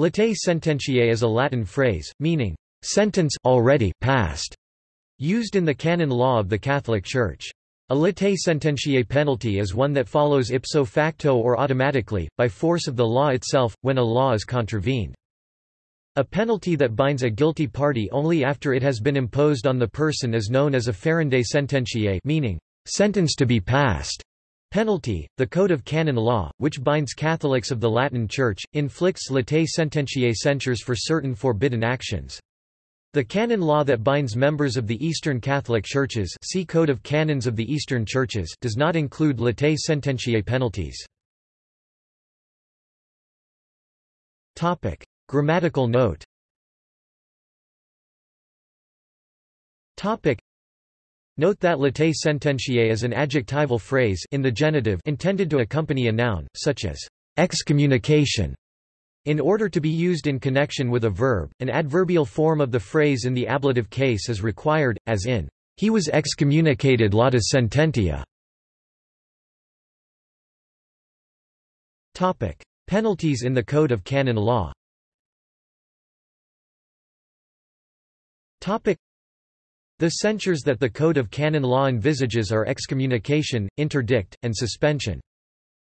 Latae sententiae is a Latin phrase, meaning, sentence already passed, used in the canon law of the Catholic Church. A latae sententiae penalty is one that follows ipso facto or automatically, by force of the law itself, when a law is contravened. A penalty that binds a guilty party only after it has been imposed on the person is known as a ferendae sententiae meaning, sentence to be passed. Penalty, the Code of Canon Law, which binds Catholics of the Latin Church, inflicts latae sententiae censures for certain forbidden actions. The canon law that binds members of the Eastern Catholic Churches see Code of Canons of the Eastern Churches does not include latae sententiae penalties. Grammatical note Note that latae sententiae is an adjectival phrase in the genitive intended to accompany a noun, such as excommunication in order to be used in connection with a verb, an adverbial form of the phrase in the ablative case is required, as in, he was excommunicated lata sententia. Topic: Penalties in the Code of Canon Law. The censures that the Code of Canon Law envisages are excommunication, interdict, and suspension.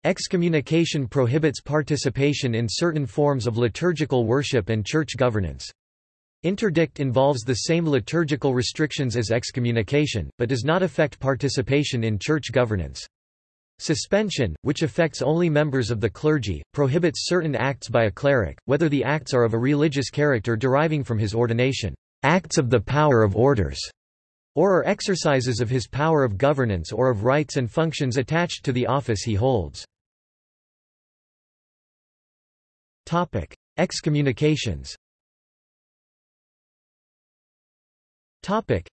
Excommunication prohibits participation in certain forms of liturgical worship and church governance. Interdict involves the same liturgical restrictions as excommunication, but does not affect participation in church governance. Suspension, which affects only members of the clergy, prohibits certain acts by a cleric, whether the acts are of a religious character deriving from his ordination, acts of the power of orders, or are exercises of his power of governance or of rights and functions attached to the office he holds. Topic: Excommunications. Topic: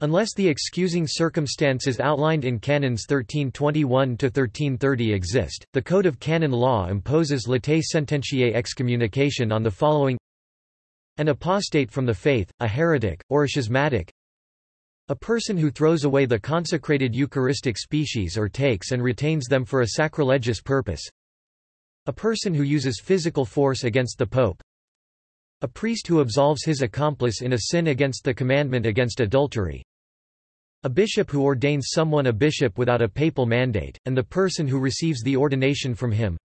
Unless the excusing circumstances outlined in Canons 1321 to 1330 exist, the Code of Canon Law imposes latae sententiae excommunication on the following: an apostate from the faith, a heretic, or a schismatic, a person who throws away the consecrated Eucharistic species or takes and retains them for a sacrilegious purpose, a person who uses physical force against the Pope. A priest who absolves his accomplice in a sin against the commandment against adultery. A bishop who ordains someone a bishop without a papal mandate, and the person who receives the ordination from him.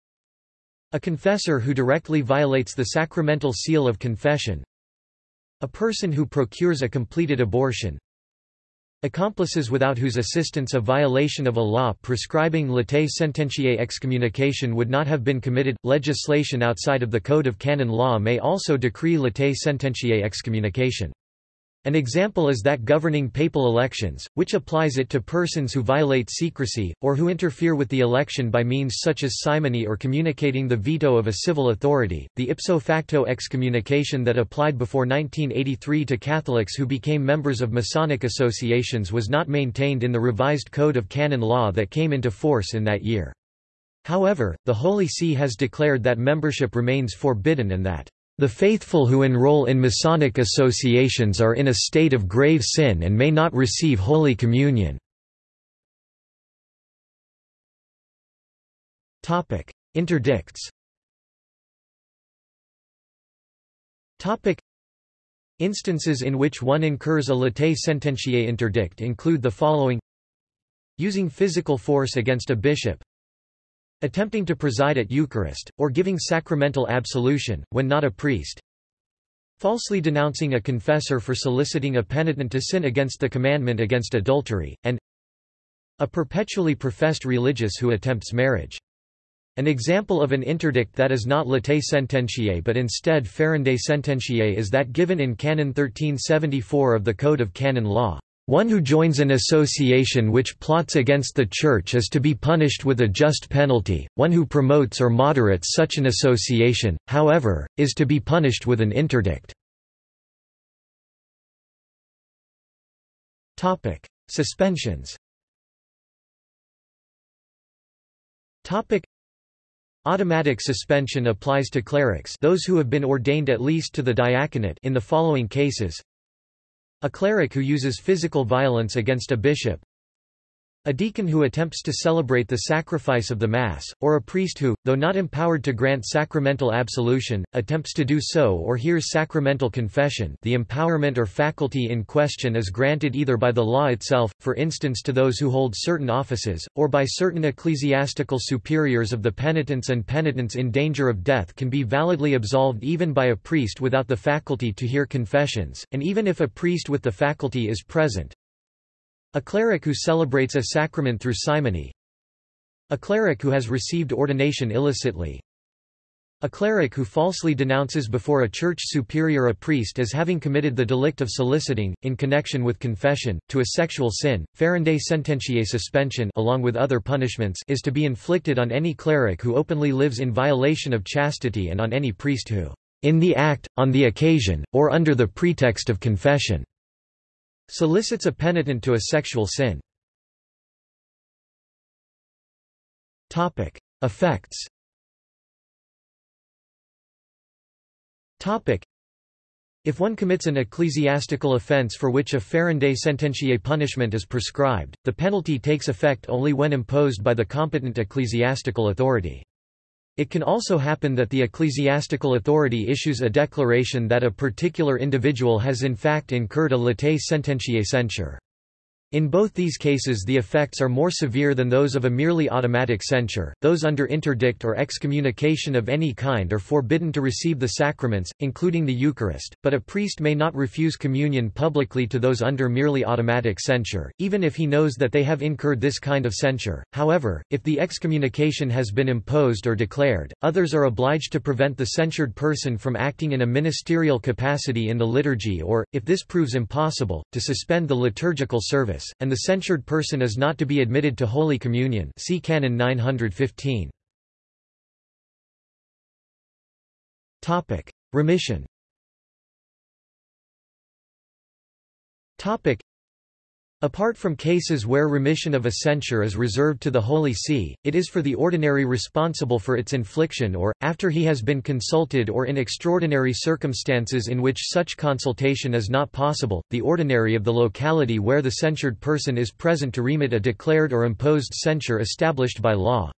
A confessor who directly violates the sacramental seal of confession. A person who procures a completed abortion. Accomplices without whose assistance a violation of a law prescribing latae sententiae excommunication would not have been committed. Legislation outside of the Code of Canon Law may also decree latae sententiae excommunication. An example is that governing papal elections, which applies it to persons who violate secrecy, or who interfere with the election by means such as simony or communicating the veto of a civil authority. The ipso facto excommunication that applied before 1983 to Catholics who became members of Masonic associations was not maintained in the revised Code of Canon Law that came into force in that year. However, the Holy See has declared that membership remains forbidden and that the faithful who enroll in Masonic associations are in a state of grave sin and may not receive Holy Communion. Interdicts. Instances in which one incurs a latae sententiae interdict include the following. Using physical force against a bishop Attempting to preside at Eucharist, or giving sacramental absolution, when not a priest. Falsely denouncing a confessor for soliciting a penitent to sin against the commandment against adultery, and a perpetually professed religious who attempts marriage. An example of an interdict that is not latae sententiae but instead ferendae sententiae is that given in Canon 1374 of the Code of Canon Law. One who joins an association which plots against the Church is to be punished with a just penalty, one who promotes or moderates such an association, however, is to be punished with an interdict. Suspensions. Automatic suspension applies to clerics those who have been ordained at least to the diaconate in the following cases a cleric who uses physical violence against a bishop. A deacon who attempts to celebrate the sacrifice of the Mass, or a priest who, though not empowered to grant sacramental absolution, attempts to do so or hears sacramental confession the empowerment or faculty in question is granted either by the law itself, for instance to those who hold certain offices, or by certain ecclesiastical superiors of the penitents and penitents in danger of death can be validly absolved even by a priest without the faculty to hear confessions, and even if a priest with the faculty is present, a cleric who celebrates a sacrament through simony. A cleric who has received ordination illicitly. A cleric who falsely denounces before a church superior a priest as having committed the delict of soliciting, in connection with confession, to a sexual sin. Ferendae sententiae suspension along with other punishments is to be inflicted on any cleric who openly lives in violation of chastity and on any priest who, in the act, on the occasion, or under the pretext of confession, solicits a penitent to a sexual sin. Topic: Effects. Topic: If one commits an ecclesiastical offense for which a ferendae sententiae punishment is prescribed, the penalty takes effect only when imposed by the competent ecclesiastical authority. It can also happen that the ecclesiastical authority issues a declaration that a particular individual has in fact incurred a latae sententiae censure. In both these cases the effects are more severe than those of a merely automatic censure. Those under interdict or excommunication of any kind are forbidden to receive the sacraments, including the Eucharist, but a priest may not refuse communion publicly to those under merely automatic censure, even if he knows that they have incurred this kind of censure. However, if the excommunication has been imposed or declared, others are obliged to prevent the censured person from acting in a ministerial capacity in the liturgy or, if this proves impossible, to suspend the liturgical service and the censured person is not to be admitted to Holy Communion see Canon 915. Remission Apart from cases where remission of a censure is reserved to the Holy See, it is for the ordinary responsible for its infliction or, after he has been consulted or in extraordinary circumstances in which such consultation is not possible, the ordinary of the locality where the censured person is present to remit a declared or imposed censure established by law.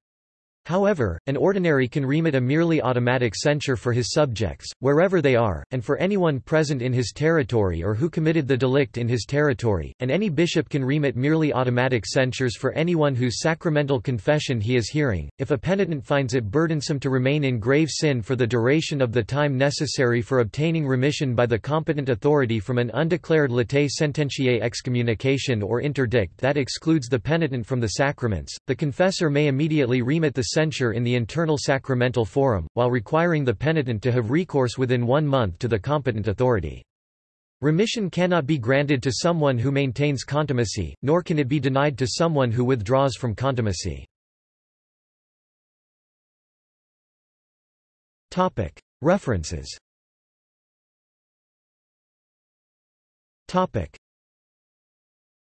However, an ordinary can remit a merely automatic censure for his subjects, wherever they are, and for anyone present in his territory or who committed the delict in his territory, and any bishop can remit merely automatic censures for anyone whose sacramental confession he is hearing. If a penitent finds it burdensome to remain in grave sin for the duration of the time necessary for obtaining remission by the competent authority from an undeclared latae sententiae excommunication or interdict that excludes the penitent from the sacraments, the confessor may immediately remit the censure in the internal sacramental forum, while requiring the penitent to have recourse within one month to the competent authority. Remission cannot be granted to someone who maintains contumacy, nor can it be denied to someone who withdraws from contumacy. References